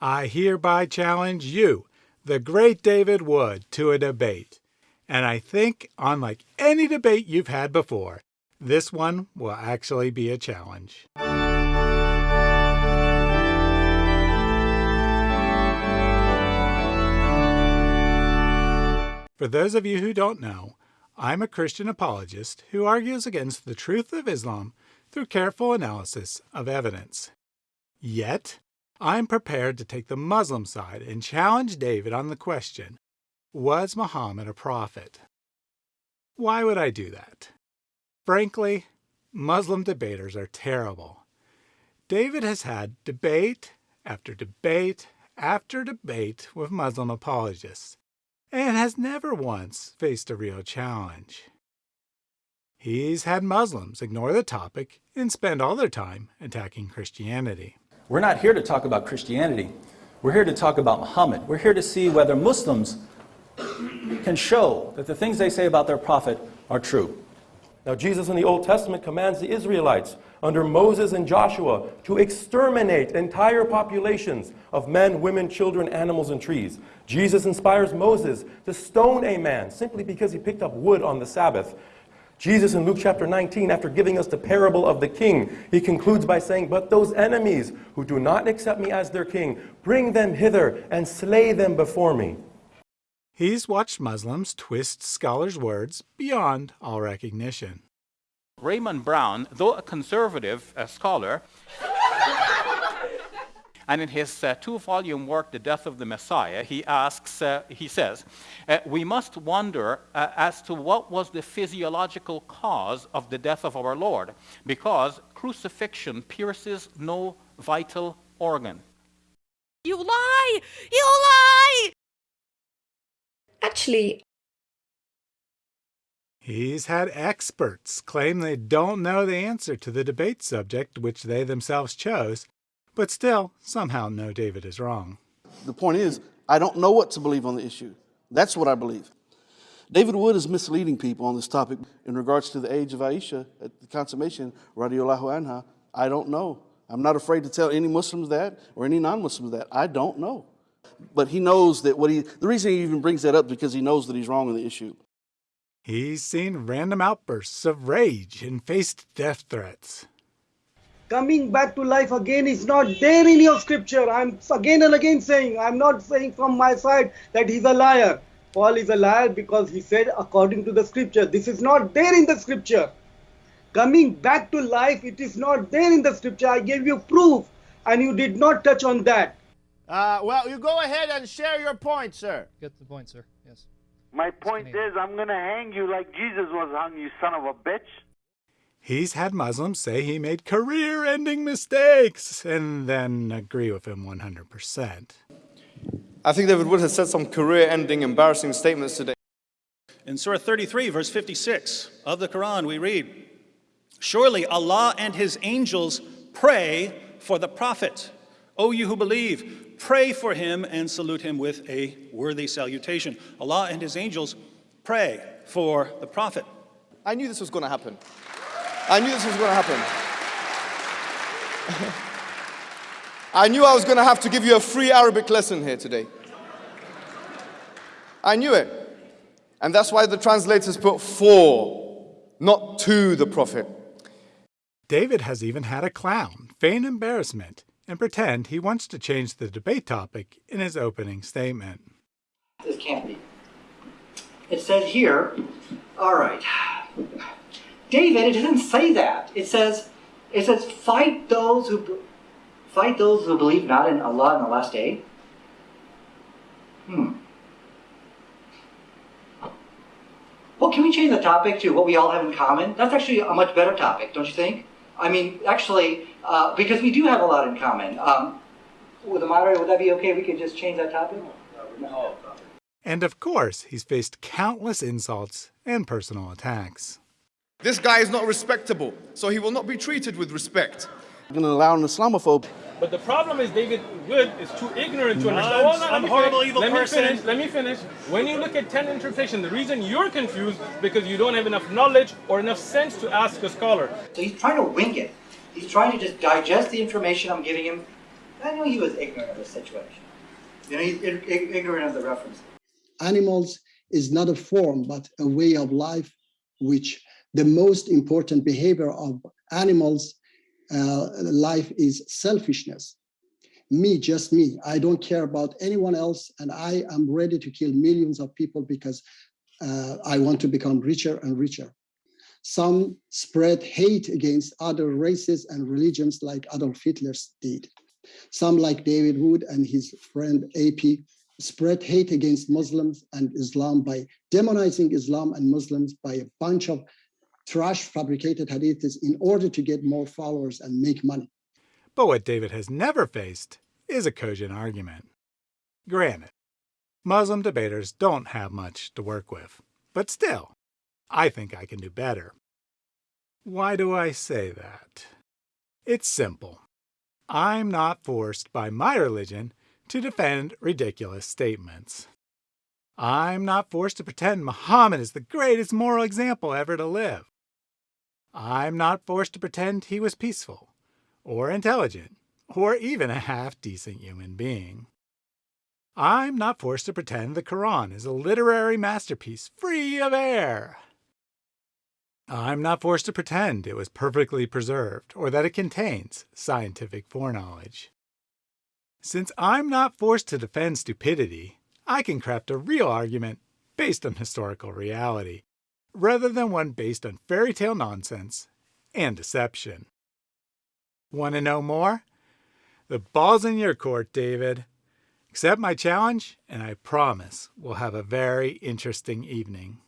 I hereby challenge you, the great David Wood, to a debate. And I think, unlike any debate you've had before, this one will actually be a challenge. For those of you who don't know, I'm a Christian apologist who argues against the truth of Islam through careful analysis of evidence. Yet, I'm prepared to take the Muslim side and challenge David on the question Was Muhammad a prophet? Why would I do that? Frankly, Muslim debaters are terrible. David has had debate after debate after debate with Muslim apologists and has never once faced a real challenge. He's had Muslims ignore the topic and spend all their time attacking Christianity. We're not here to talk about Christianity. We're here to talk about Muhammad. We're here to see whether Muslims can show that the things they say about their prophet are true. Now, Jesus in the Old Testament commands the Israelites under Moses and Joshua to exterminate entire populations of men, women, children, animals, and trees. Jesus inspires Moses to stone a man simply because he picked up wood on the Sabbath. Jesus in Luke chapter 19, after giving us the parable of the king, he concludes by saying, But those enemies who do not accept me as their king, bring them hither and slay them before me. He's watched Muslims twist scholars' words beyond all recognition. Raymond Brown, though a conservative uh, scholar, and in his uh, two-volume work, The Death of the Messiah, he asks, uh, he says, uh, we must wonder uh, as to what was the physiological cause of the death of our Lord, because crucifixion pierces no vital organ. You lie! You lie! Actually, He's had experts claim they don't know the answer to the debate subject which they themselves chose, but still somehow know David is wrong. The point is, I don't know what to believe on the issue. That's what I believe. David Wood is misleading people on this topic in regards to the age of Aisha at the consummation, radiallahu anha. I don't know. I'm not afraid to tell any Muslims that or any non-Muslims that. I don't know. But he knows that what he, the reason he even brings that up because he knows that he's wrong on the issue. He's seen random outbursts of rage and faced death threats. Coming back to life again is not there in your scripture. I'm again and again saying, I'm not saying from my side that he's a liar. Paul is a liar because he said according to the scripture. This is not there in the scripture. Coming back to life, it is not there in the scripture. I gave you proof and you did not touch on that. Uh, well, you go ahead and share your point, sir. Get the point, sir. Yes. My point is, I'm going to hang you like Jesus was hung, you son of a bitch. He's had Muslims say he made career ending mistakes and then agree with him 100%. I think David Wood has said some career ending embarrassing statements today. In Surah 33, verse 56 of the Quran, we read, Surely Allah and His angels pray for the Prophet. O you who believe, pray for him and salute him with a worthy salutation. Allah and his angels pray for the Prophet. I knew this was going to happen. I knew this was going to happen. I knew I was going to have to give you a free Arabic lesson here today. I knew it. And that's why the translators put for, not to the Prophet. David has even had a clown feign embarrassment and pretend he wants to change the debate topic in his opening statement. This can't be. It says here, all right, David, it doesn't say that. It says, it says, fight those who fight those who believe not in Allah in the last day. Hmm. Well, can we change the topic to what we all have in common? That's actually a much better topic, don't you think? I mean, actually, uh, because we do have a lot in common. Um, with the moderator, would that be okay? We could just change that topic? No. And of course, he's faced countless insults and personal attacks. This guy is not respectable, so he will not be treated with respect. I'm going to allow an Islamophobe. But the problem is David Wood is too ignorant to understand. Oh, I'm a horrible, evil let person. Me finish, let me finish. When you look at 10 interpretation, the reason you're confused because you don't have enough knowledge or enough sense to ask a scholar. So he's trying to wing it. He's trying to just digest the information I'm giving him I knew he was ignorant of the situation. You know, he's ig- ig- ignorant of the reference. Animals is not a form, but a way of life, which the most important behavior of animals uh, life is selfishness. Me, just me. I don't care about anyone else, and I am ready to kill millions of people because uh, I want to become richer and richer. Some spread hate against other races and religions like Adolf Hitler did. Some, like David Wood and his friend AP, spread hate against Muslims and Islam by demonizing Islam and Muslims by a bunch of trash fabricated hadiths in order to get more followers and make money. But what David has never faced is a cogent argument. Granted, Muslim debaters don't have much to work with, but still, I think I can do better. Why do I say that? It's simple. I'm not forced by my religion to defend ridiculous statements. I'm not forced to pretend Muhammad is the greatest moral example ever to live. I'm not forced to pretend he was peaceful, or intelligent, or even a half-decent human being. I'm not forced to pretend the Quran is a literary masterpiece free of error. I'm not forced to pretend it was perfectly preserved or that it contains scientific foreknowledge. Since I'm not forced to defend stupidity, I can craft a real argument based on historical reality, rather than one based on fairy tale nonsense and deception. Want to know more? The ball's in your court, David. Accept my challenge, and I promise we'll have a very interesting evening.